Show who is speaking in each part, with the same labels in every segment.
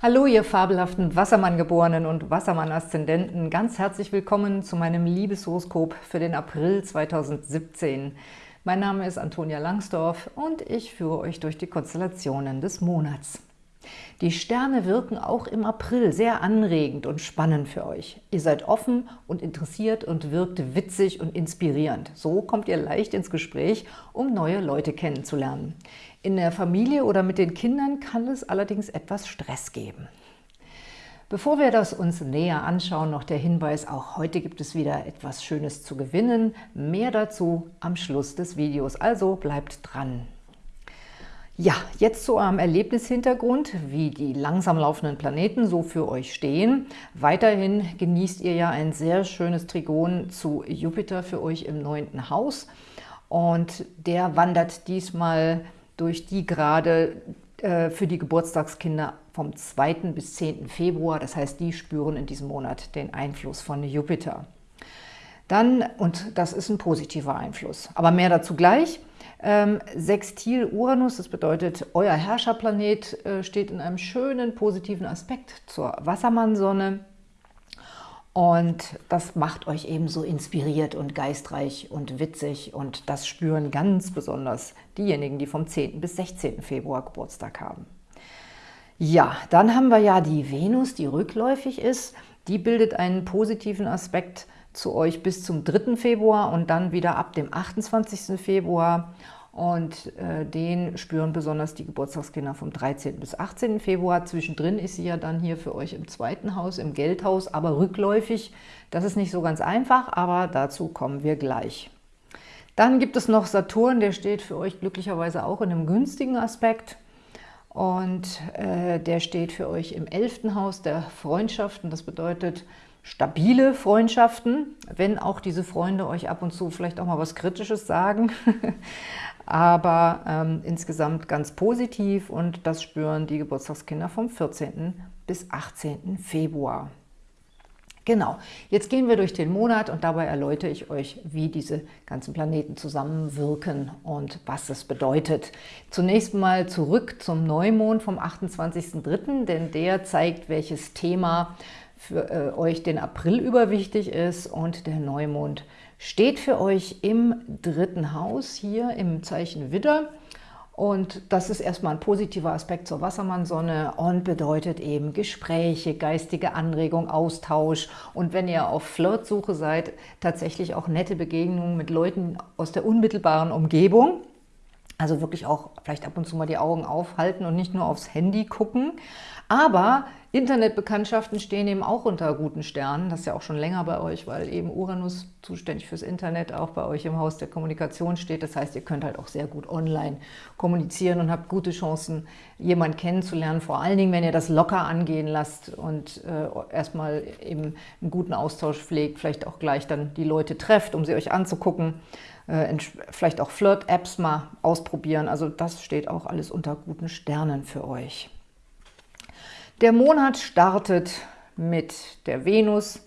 Speaker 1: Hallo, ihr fabelhaften Wassermann-Geborenen und Wassermann-Aszendenten. Ganz herzlich willkommen zu meinem Liebeshoroskop für den April 2017. Mein Name ist Antonia Langsdorf und ich führe euch durch die Konstellationen des Monats. Die Sterne wirken auch im April sehr anregend und spannend für euch. Ihr seid offen und interessiert und wirkt witzig und inspirierend. So kommt ihr leicht ins Gespräch, um neue Leute kennenzulernen. In der Familie oder mit den Kindern kann es allerdings etwas Stress geben. Bevor wir das uns näher anschauen, noch der Hinweis, auch heute gibt es wieder etwas Schönes zu gewinnen. Mehr dazu am Schluss des Videos, also bleibt dran. Ja, jetzt zu eurem Erlebnishintergrund, wie die langsam laufenden Planeten so für euch stehen. Weiterhin genießt ihr ja ein sehr schönes Trigon zu Jupiter für euch im neunten Haus. Und der wandert diesmal durch die Grade äh, für die Geburtstagskinder vom 2. bis 10. Februar. Das heißt, die spüren in diesem Monat den Einfluss von Jupiter. Dann, und das ist ein positiver Einfluss, aber mehr dazu gleich, ähm, Sextil Uranus, das bedeutet, euer Herrscherplanet äh, steht in einem schönen positiven Aspekt zur Wassermannsonne. Und das macht euch eben so inspiriert und geistreich und witzig. Und das spüren ganz besonders diejenigen, die vom 10. bis 16. Februar Geburtstag haben. Ja, dann haben wir ja die Venus, die rückläufig ist. Die bildet einen positiven Aspekt zu euch bis zum 3. Februar und dann wieder ab dem 28. Februar. Und äh, den spüren besonders die Geburtstagskinder vom 13. bis 18. Februar. Zwischendrin ist sie ja dann hier für euch im zweiten Haus, im Geldhaus, aber rückläufig. Das ist nicht so ganz einfach, aber dazu kommen wir gleich. Dann gibt es noch Saturn, der steht für euch glücklicherweise auch in einem günstigen Aspekt. Und äh, der steht für euch im 11. Haus der Freundschaften. Das bedeutet, stabile Freundschaften, wenn auch diese Freunde euch ab und zu vielleicht auch mal was Kritisches sagen, aber ähm, insgesamt ganz positiv und das spüren die Geburtstagskinder vom 14. bis 18. Februar. Genau, jetzt gehen wir durch den Monat und dabei erläutere ich euch, wie diese ganzen Planeten zusammenwirken und was das bedeutet. Zunächst mal zurück zum Neumond vom 28.03., denn der zeigt, welches Thema für äh, euch den April über wichtig ist und der Neumond steht für euch im dritten Haus, hier im Zeichen Widder. Und das ist erstmal ein positiver Aspekt zur Wassermannsonne und bedeutet eben Gespräche, geistige Anregung, Austausch und wenn ihr auf Flirtsuche seid, tatsächlich auch nette Begegnungen mit Leuten aus der unmittelbaren Umgebung. Also wirklich auch vielleicht ab und zu mal die Augen aufhalten und nicht nur aufs Handy gucken. Aber Internetbekanntschaften stehen eben auch unter guten Sternen. Das ist ja auch schon länger bei euch, weil eben Uranus zuständig fürs Internet auch bei euch im Haus der Kommunikation steht. Das heißt, ihr könnt halt auch sehr gut online kommunizieren und habt gute Chancen, jemanden kennenzulernen. Vor allen Dingen, wenn ihr das locker angehen lasst und äh, erstmal eben einen guten Austausch pflegt, vielleicht auch gleich dann die Leute trefft, um sie euch anzugucken. Äh, vielleicht auch Flirt-Apps mal ausprobieren. Also das steht auch alles unter guten Sternen für euch. Der Monat startet mit der Venus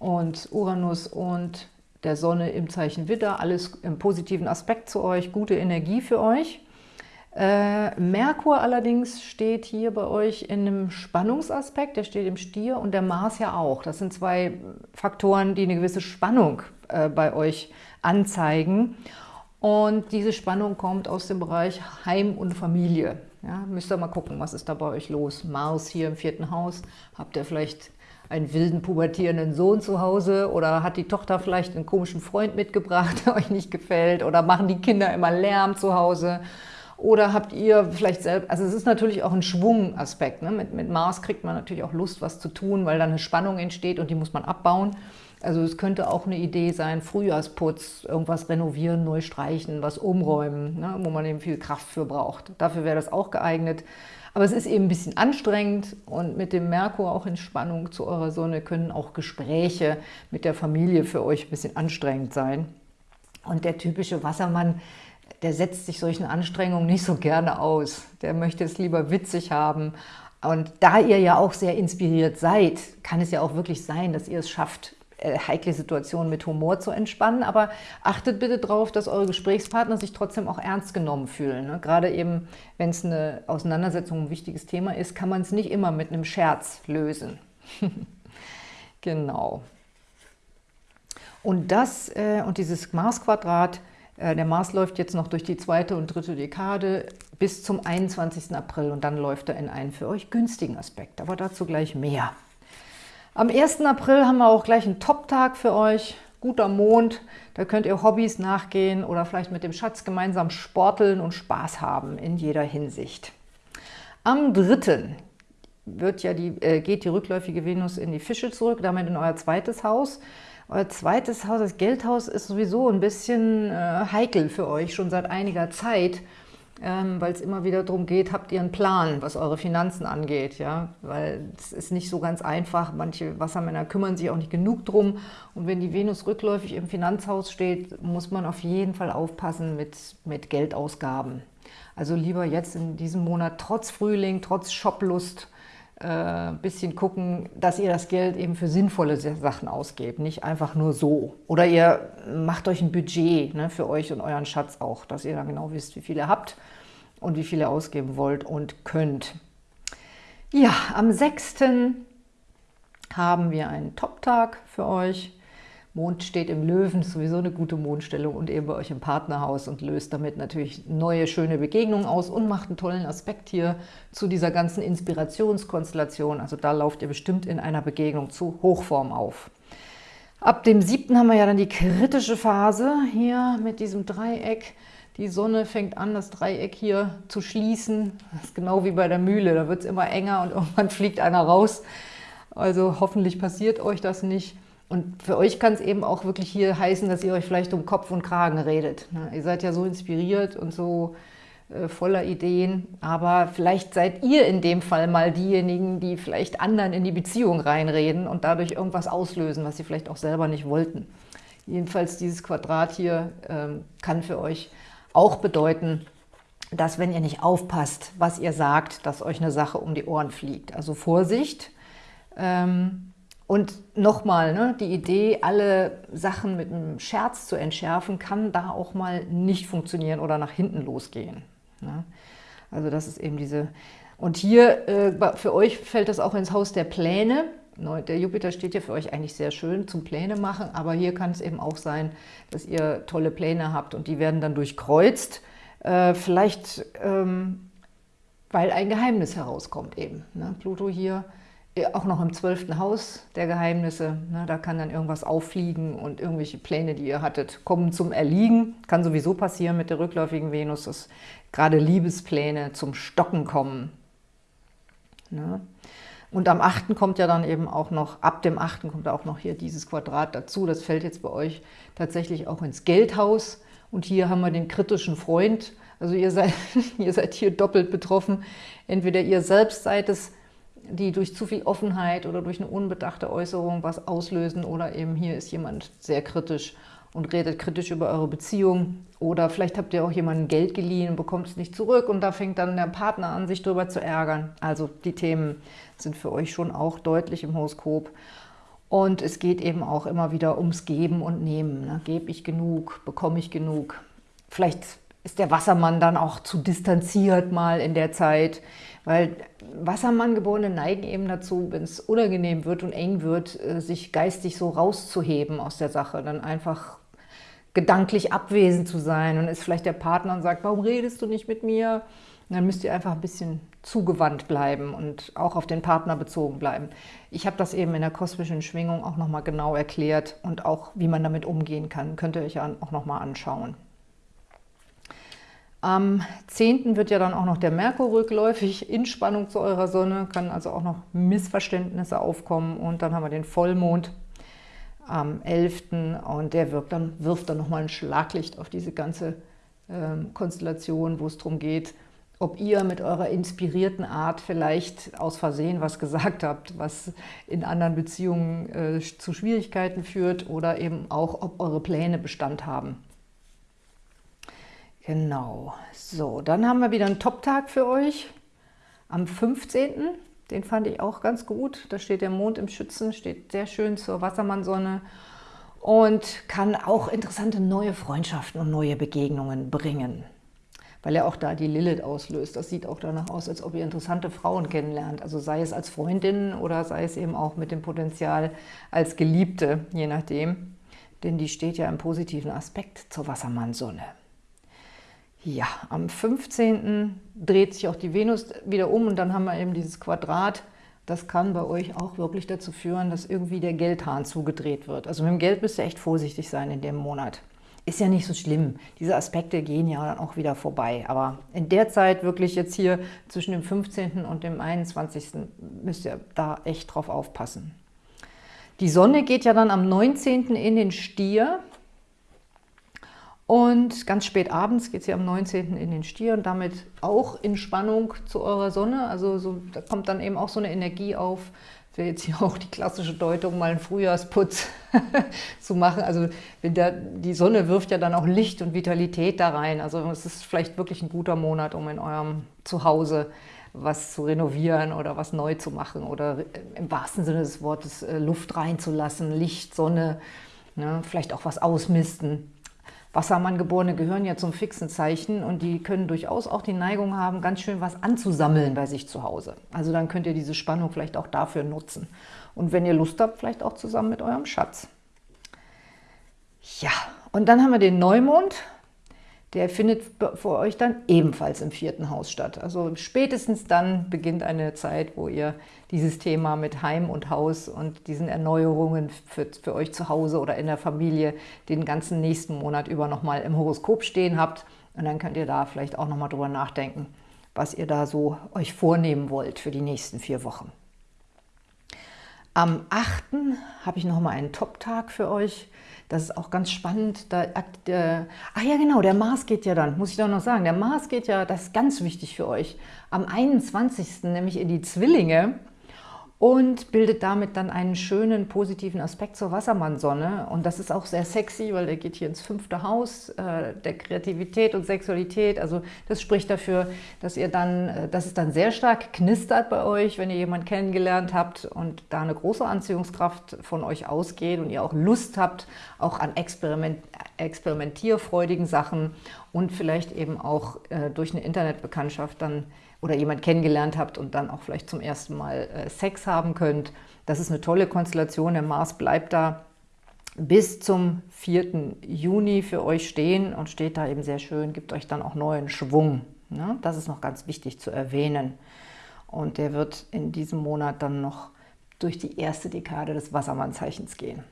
Speaker 1: und Uranus und der Sonne im Zeichen Widder, alles im positiven Aspekt zu euch, gute Energie für euch. Äh, Merkur allerdings steht hier bei euch in einem Spannungsaspekt, der steht im Stier und der Mars ja auch. Das sind zwei Faktoren, die eine gewisse Spannung äh, bei euch anzeigen. Und diese Spannung kommt aus dem Bereich Heim und Familie. Ja, müsst ihr mal gucken, was ist da bei euch los. Mars hier im vierten Haus, habt ihr vielleicht einen wilden, pubertierenden Sohn zu Hause oder hat die Tochter vielleicht einen komischen Freund mitgebracht, der euch nicht gefällt oder machen die Kinder immer Lärm zu Hause oder habt ihr vielleicht selbst, also es ist natürlich auch ein Schwungaspekt. Ne? Mit, mit Mars kriegt man natürlich auch Lust, was zu tun, weil dann eine Spannung entsteht und die muss man abbauen. Also es könnte auch eine Idee sein, Frühjahrsputz, irgendwas renovieren, neu streichen, was umräumen, ne, wo man eben viel Kraft für braucht. Dafür wäre das auch geeignet. Aber es ist eben ein bisschen anstrengend und mit dem Merkur auch in Spannung zu eurer Sonne können auch Gespräche mit der Familie für euch ein bisschen anstrengend sein. Und der typische Wassermann, der setzt sich solchen Anstrengungen nicht so gerne aus. Der möchte es lieber witzig haben. Und da ihr ja auch sehr inspiriert seid, kann es ja auch wirklich sein, dass ihr es schafft, heikle Situationen mit Humor zu entspannen, aber achtet bitte darauf, dass eure Gesprächspartner sich trotzdem auch ernst genommen fühlen. Ne? Gerade eben, wenn es eine Auseinandersetzung ein wichtiges Thema ist, kann man es nicht immer mit einem Scherz lösen. genau. Und das äh, und dieses Mars-Quadrat, äh, der Mars läuft jetzt noch durch die zweite und dritte Dekade bis zum 21. April und dann läuft er in einen für euch günstigen Aspekt, aber dazu gleich mehr. Am 1. April haben wir auch gleich einen Top-Tag für euch, guter Mond, da könnt ihr Hobbys nachgehen oder vielleicht mit dem Schatz gemeinsam sporteln und Spaß haben in jeder Hinsicht. Am 3. Wird ja die, äh, geht die rückläufige Venus in die Fische zurück, damit in euer zweites Haus. Euer zweites Haus, das Geldhaus, ist sowieso ein bisschen äh, heikel für euch, schon seit einiger Zeit ähm, weil es immer wieder darum geht, habt ihr einen Plan, was eure Finanzen angeht, ja, weil es ist nicht so ganz einfach, manche Wassermänner kümmern sich auch nicht genug drum. Und wenn die Venus rückläufig im Finanzhaus steht, muss man auf jeden Fall aufpassen mit, mit Geldausgaben. Also lieber jetzt in diesem Monat trotz Frühling, trotz Shoplust, ein äh, bisschen gucken, dass ihr das Geld eben für sinnvolle Sachen ausgebt, nicht einfach nur so. Oder ihr macht euch ein Budget ne, für euch und euren Schatz auch, dass ihr dann genau wisst, wie viel ihr habt und wie viel ihr ausgeben wollt und könnt. Ja, am 6. haben wir einen Top-Tag für euch. Mond steht im Löwen, sowieso eine gute Mondstellung und eben bei euch im Partnerhaus und löst damit natürlich neue, schöne Begegnungen aus und macht einen tollen Aspekt hier zu dieser ganzen Inspirationskonstellation. Also da lauft ihr bestimmt in einer Begegnung zu Hochform auf. Ab dem 7. haben wir ja dann die kritische Phase hier mit diesem Dreieck. Die Sonne fängt an, das Dreieck hier zu schließen. Das ist genau wie bei der Mühle, da wird es immer enger und irgendwann fliegt einer raus. Also hoffentlich passiert euch das nicht. Und für euch kann es eben auch wirklich hier heißen, dass ihr euch vielleicht um Kopf und Kragen redet. Ne? Ihr seid ja so inspiriert und so äh, voller Ideen, aber vielleicht seid ihr in dem Fall mal diejenigen, die vielleicht anderen in die Beziehung reinreden und dadurch irgendwas auslösen, was sie vielleicht auch selber nicht wollten. Jedenfalls dieses Quadrat hier ähm, kann für euch auch bedeuten, dass wenn ihr nicht aufpasst, was ihr sagt, dass euch eine Sache um die Ohren fliegt. Also Vorsicht! Ähm, und nochmal, ne, die Idee, alle Sachen mit einem Scherz zu entschärfen, kann da auch mal nicht funktionieren oder nach hinten losgehen. Ne? Also das ist eben diese... Und hier, äh, für euch fällt das auch ins Haus der Pläne. Der Jupiter steht ja für euch eigentlich sehr schön zum Pläne machen, aber hier kann es eben auch sein, dass ihr tolle Pläne habt und die werden dann durchkreuzt. Äh, vielleicht, ähm, weil ein Geheimnis herauskommt eben. Ne? Pluto hier auch noch im zwölften Haus der Geheimnisse. Ne, da kann dann irgendwas auffliegen und irgendwelche Pläne, die ihr hattet, kommen zum Erliegen. Kann sowieso passieren mit der rückläufigen Venus, dass gerade Liebespläne zum Stocken kommen. Ne? Und am 8. kommt ja dann eben auch noch, ab dem 8. kommt auch noch hier dieses Quadrat dazu. Das fällt jetzt bei euch tatsächlich auch ins Geldhaus. Und hier haben wir den kritischen Freund. Also ihr seid, ihr seid hier doppelt betroffen. Entweder ihr selbst seid es, die durch zu viel Offenheit oder durch eine unbedachte Äußerung was auslösen oder eben hier ist jemand sehr kritisch und redet kritisch über eure Beziehung oder vielleicht habt ihr auch jemanden Geld geliehen und bekommt es nicht zurück und da fängt dann der Partner an, sich darüber zu ärgern. Also die Themen sind für euch schon auch deutlich im Horoskop. Und es geht eben auch immer wieder ums Geben und Nehmen. Ne? Gebe ich genug? Bekomme ich genug? Vielleicht ist der Wassermann dann auch zu distanziert mal in der Zeit, weil Wassermanngeborene neigen eben dazu, wenn es unangenehm wird und eng wird, äh, sich geistig so rauszuheben aus der Sache, dann einfach gedanklich abwesend zu sein und ist vielleicht der Partner und sagt, warum redest du nicht mit mir? Und dann müsst ihr einfach ein bisschen zugewandt bleiben und auch auf den Partner bezogen bleiben. Ich habe das eben in der kosmischen Schwingung auch nochmal genau erklärt und auch, wie man damit umgehen kann, könnt ihr euch auch nochmal anschauen. Am 10. wird ja dann auch noch der Merkur rückläufig in Spannung zu eurer Sonne, kann also auch noch Missverständnisse aufkommen und dann haben wir den Vollmond am 11. und der wirkt dann, wirft dann nochmal ein Schlaglicht auf diese ganze ähm, Konstellation, wo es darum geht, ob ihr mit eurer inspirierten Art vielleicht aus Versehen was gesagt habt, was in anderen Beziehungen äh, zu Schwierigkeiten führt oder eben auch, ob eure Pläne Bestand haben. Genau. So, dann haben wir wieder einen Top-Tag für euch am 15. Den fand ich auch ganz gut. Da steht der Mond im Schützen, steht sehr schön zur Wassermannsonne und kann auch interessante neue Freundschaften und neue Begegnungen bringen, weil er auch da die Lilith auslöst. Das sieht auch danach aus, als ob ihr interessante Frauen kennenlernt, also sei es als Freundin oder sei es eben auch mit dem Potenzial als Geliebte, je nachdem, denn die steht ja im positiven Aspekt zur Wassermannsonne. Ja, am 15. dreht sich auch die Venus wieder um und dann haben wir eben dieses Quadrat. Das kann bei euch auch wirklich dazu führen, dass irgendwie der Geldhahn zugedreht wird. Also mit dem Geld müsst ihr echt vorsichtig sein in dem Monat. Ist ja nicht so schlimm. Diese Aspekte gehen ja dann auch wieder vorbei. Aber in der Zeit wirklich jetzt hier zwischen dem 15. und dem 21. müsst ihr da echt drauf aufpassen. Die Sonne geht ja dann am 19. in den Stier. Und ganz spät abends geht sie am 19. in den Stier und damit auch in Spannung zu eurer Sonne. Also so, da kommt dann eben auch so eine Energie auf, wäre jetzt hier auch die klassische Deutung, mal einen Frühjahrsputz zu machen. Also der, die Sonne wirft ja dann auch Licht und Vitalität da rein. Also es ist vielleicht wirklich ein guter Monat, um in eurem Zuhause was zu renovieren oder was neu zu machen oder im wahrsten Sinne des Wortes äh, Luft reinzulassen, Licht, Sonne, ne, vielleicht auch was ausmisten. Wassermanngeborene gehören ja zum fixen Zeichen und die können durchaus auch die Neigung haben, ganz schön was anzusammeln bei sich zu Hause. Also dann könnt ihr diese Spannung vielleicht auch dafür nutzen. Und wenn ihr Lust habt, vielleicht auch zusammen mit eurem Schatz. Ja, und dann haben wir den Neumond der findet für euch dann ebenfalls im vierten Haus statt. Also spätestens dann beginnt eine Zeit, wo ihr dieses Thema mit Heim und Haus und diesen Erneuerungen für, für euch zu Hause oder in der Familie den ganzen nächsten Monat über nochmal im Horoskop stehen habt. Und dann könnt ihr da vielleicht auch nochmal drüber nachdenken, was ihr da so euch vornehmen wollt für die nächsten vier Wochen. Am 8. habe ich nochmal einen Top-Tag für euch. Das ist auch ganz spannend. Da, äh, ach ja, genau, der Mars geht ja dann, muss ich doch noch sagen. Der Mars geht ja, das ist ganz wichtig für euch, am 21. nämlich in die Zwillinge und bildet damit dann einen schönen positiven Aspekt zur Wassermannsonne. Und das ist auch sehr sexy, weil der geht hier ins fünfte Haus äh, der Kreativität und Sexualität. Also das spricht dafür, dass ihr dann, äh, dass es dann sehr stark knistert bei euch, wenn ihr jemanden kennengelernt habt und da eine große Anziehungskraft von euch ausgeht und ihr auch Lust habt, auch an Experiment, experimentierfreudigen Sachen und vielleicht eben auch äh, durch eine Internetbekanntschaft dann oder jemand kennengelernt habt und dann auch vielleicht zum ersten Mal äh, Sex haben könnt. Das ist eine tolle Konstellation. Der Mars bleibt da bis zum 4. Juni für euch stehen und steht da eben sehr schön, gibt euch dann auch neuen Schwung. Ne? Das ist noch ganz wichtig zu erwähnen. Und der wird in diesem Monat dann noch durch die erste Dekade des Wassermannzeichens gehen.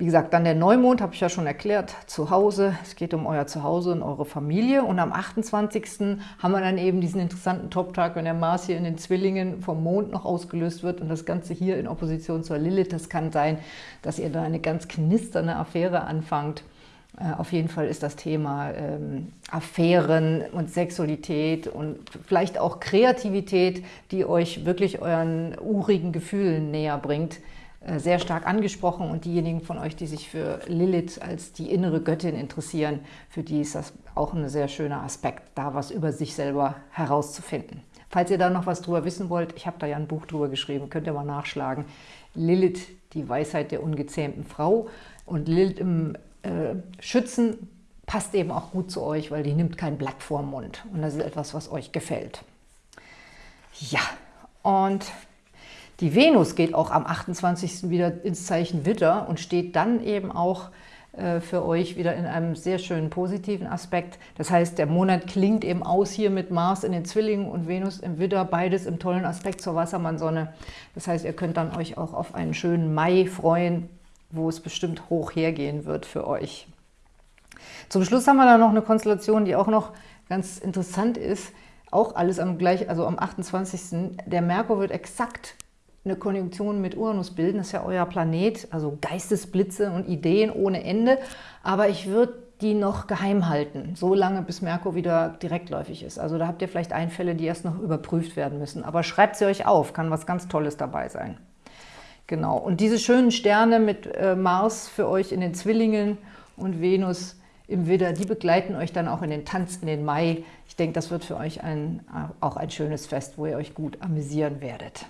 Speaker 1: Wie gesagt, dann der Neumond, habe ich ja schon erklärt, zu Hause. Es geht um euer Zuhause und eure Familie. Und am 28. haben wir dann eben diesen interessanten Top-Tag, wenn der Mars hier in den Zwillingen vom Mond noch ausgelöst wird und das Ganze hier in Opposition zur Lilith. Das kann sein, dass ihr da eine ganz knisternde Affäre anfangt. Äh, auf jeden Fall ist das Thema ähm, Affären und Sexualität und vielleicht auch Kreativität, die euch wirklich euren urigen Gefühlen näher bringt, sehr stark angesprochen und diejenigen von euch, die sich für Lilith als die innere Göttin interessieren, für die ist das auch ein sehr schöner Aspekt, da was über sich selber herauszufinden. Falls ihr da noch was drüber wissen wollt, ich habe da ja ein Buch drüber geschrieben, könnt ihr mal nachschlagen. Lilith, die Weisheit der ungezähmten Frau. Und Lilith im äh, Schützen passt eben auch gut zu euch, weil die nimmt kein Blatt vorm Mund. Und das ist etwas, was euch gefällt. Ja, und die Venus geht auch am 28. wieder ins Zeichen Witter und steht dann eben auch äh, für euch wieder in einem sehr schönen positiven Aspekt. Das heißt, der Monat klingt eben aus hier mit Mars in den Zwillingen und Venus im Widder, beides im tollen Aspekt zur Wassermannsonne. Das heißt, ihr könnt dann euch auch auf einen schönen Mai freuen, wo es bestimmt hoch hergehen wird für euch. Zum Schluss haben wir dann noch eine Konstellation, die auch noch ganz interessant ist. Auch alles am gleich, also am 28. Der Merkur wird exakt eine Konjunktion mit Uranus bilden, das ist ja euer Planet, also Geistesblitze und Ideen ohne Ende, aber ich würde die noch geheim halten, so lange bis Merkur wieder direktläufig ist. Also da habt ihr vielleicht Einfälle, die erst noch überprüft werden müssen, aber schreibt sie euch auf, kann was ganz Tolles dabei sein. Genau, und diese schönen Sterne mit äh, Mars für euch in den Zwillingen und Venus im Widder, die begleiten euch dann auch in den Tanz in den Mai. Ich denke, das wird für euch ein, auch ein schönes Fest, wo ihr euch gut amüsieren werdet.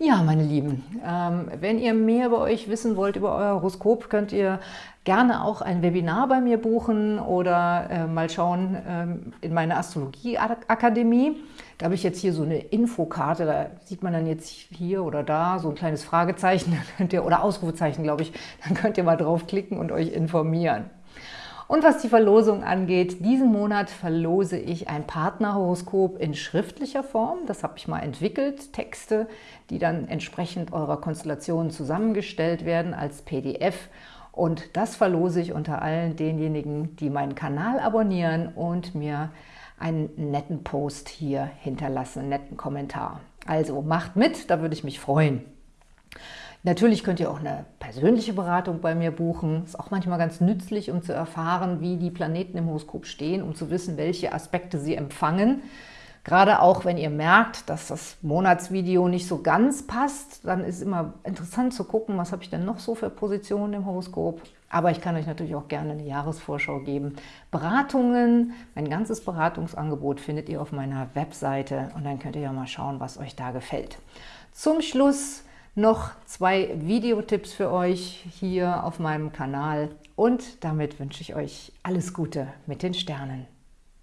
Speaker 1: Ja, meine Lieben, ähm, wenn ihr mehr über euch wissen wollt, über euer Horoskop, könnt ihr gerne auch ein Webinar bei mir buchen oder äh, mal schauen ähm, in meine Astrologie-Akademie. Da habe ich jetzt hier so eine Infokarte, da sieht man dann jetzt hier oder da so ein kleines Fragezeichen oder Ausrufezeichen, glaube ich. Dann könnt ihr mal draufklicken und euch informieren. Und was die Verlosung angeht, diesen Monat verlose ich ein Partnerhoroskop in schriftlicher Form. Das habe ich mal entwickelt, Texte, die dann entsprechend eurer Konstellation zusammengestellt werden als PDF. Und das verlose ich unter allen denjenigen, die meinen Kanal abonnieren und mir einen netten Post hier hinterlassen, einen netten Kommentar. Also macht mit, da würde ich mich freuen. Natürlich könnt ihr auch eine persönliche Beratung bei mir buchen. Ist auch manchmal ganz nützlich, um zu erfahren, wie die Planeten im Horoskop stehen, um zu wissen, welche Aspekte sie empfangen. Gerade auch, wenn ihr merkt, dass das Monatsvideo nicht so ganz passt, dann ist immer interessant zu gucken, was habe ich denn noch so für Positionen im Horoskop. Aber ich kann euch natürlich auch gerne eine Jahresvorschau geben. Beratungen, mein ganzes Beratungsangebot findet ihr auf meiner Webseite und dann könnt ihr ja mal schauen, was euch da gefällt. Zum Schluss noch zwei Videotipps für euch hier auf meinem Kanal und damit wünsche ich euch alles Gute mit den Sternen.